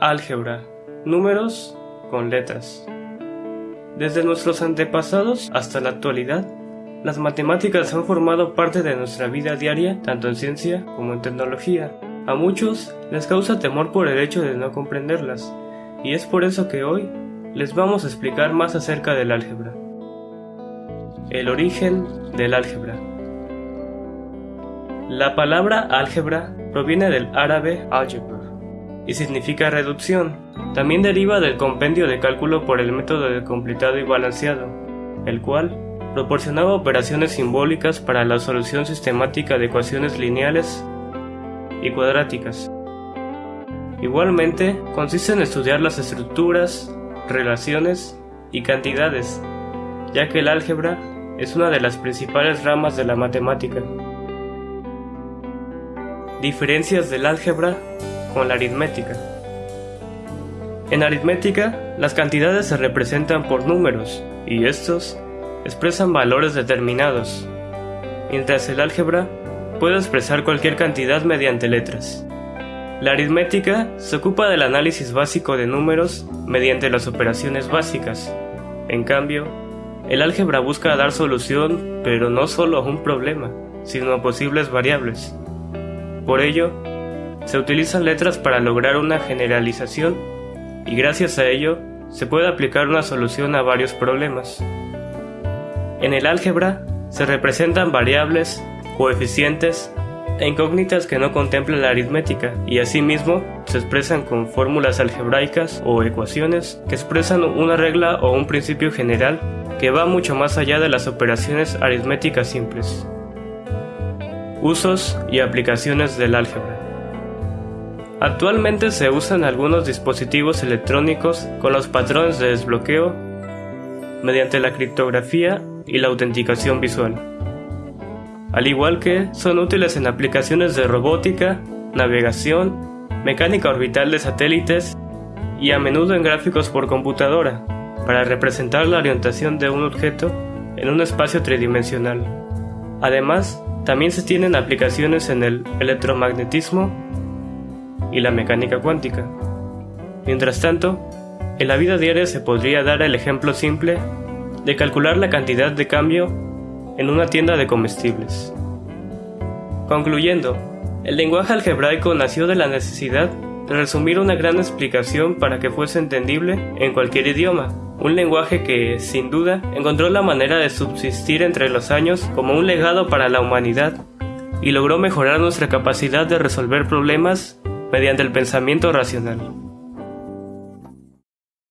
Álgebra. Números con letras. Desde nuestros antepasados hasta la actualidad, las matemáticas han formado parte de nuestra vida diaria, tanto en ciencia como en tecnología. A muchos les causa temor por el hecho de no comprenderlas, y es por eso que hoy les vamos a explicar más acerca del álgebra. El origen del álgebra. La palabra álgebra proviene del árabe algebra y significa reducción. También deriva del compendio de cálculo por el método de completado y balanceado, el cual proporcionaba operaciones simbólicas para la solución sistemática de ecuaciones lineales y cuadráticas. Igualmente, consiste en estudiar las estructuras, relaciones y cantidades, ya que el álgebra es una de las principales ramas de la matemática. Diferencias del álgebra con la aritmética. En aritmética, las cantidades se representan por números, y estos expresan valores determinados, mientras el álgebra puede expresar cualquier cantidad mediante letras. La aritmética se ocupa del análisis básico de números mediante las operaciones básicas. En cambio, el álgebra busca dar solución, pero no solo a un problema, sino a posibles variables. Por ello, se utilizan letras para lograr una generalización y gracias a ello se puede aplicar una solución a varios problemas. En el álgebra se representan variables, coeficientes e incógnitas que no contemplan la aritmética y asimismo se expresan con fórmulas algebraicas o ecuaciones que expresan una regla o un principio general que va mucho más allá de las operaciones aritméticas simples. Usos y aplicaciones del álgebra. Actualmente se usan algunos dispositivos electrónicos con los patrones de desbloqueo mediante la criptografía y la autenticación visual. Al igual que son útiles en aplicaciones de robótica, navegación, mecánica orbital de satélites y a menudo en gráficos por computadora para representar la orientación de un objeto en un espacio tridimensional. Además, también se tienen aplicaciones en el electromagnetismo y la mecánica cuántica. Mientras tanto, en la vida diaria se podría dar el ejemplo simple de calcular la cantidad de cambio en una tienda de comestibles. Concluyendo, el lenguaje algebraico nació de la necesidad de resumir una gran explicación para que fuese entendible en cualquier idioma, un lenguaje que, sin duda, encontró la manera de subsistir entre los años como un legado para la humanidad y logró mejorar nuestra capacidad de resolver problemas mediante el pensamiento racional.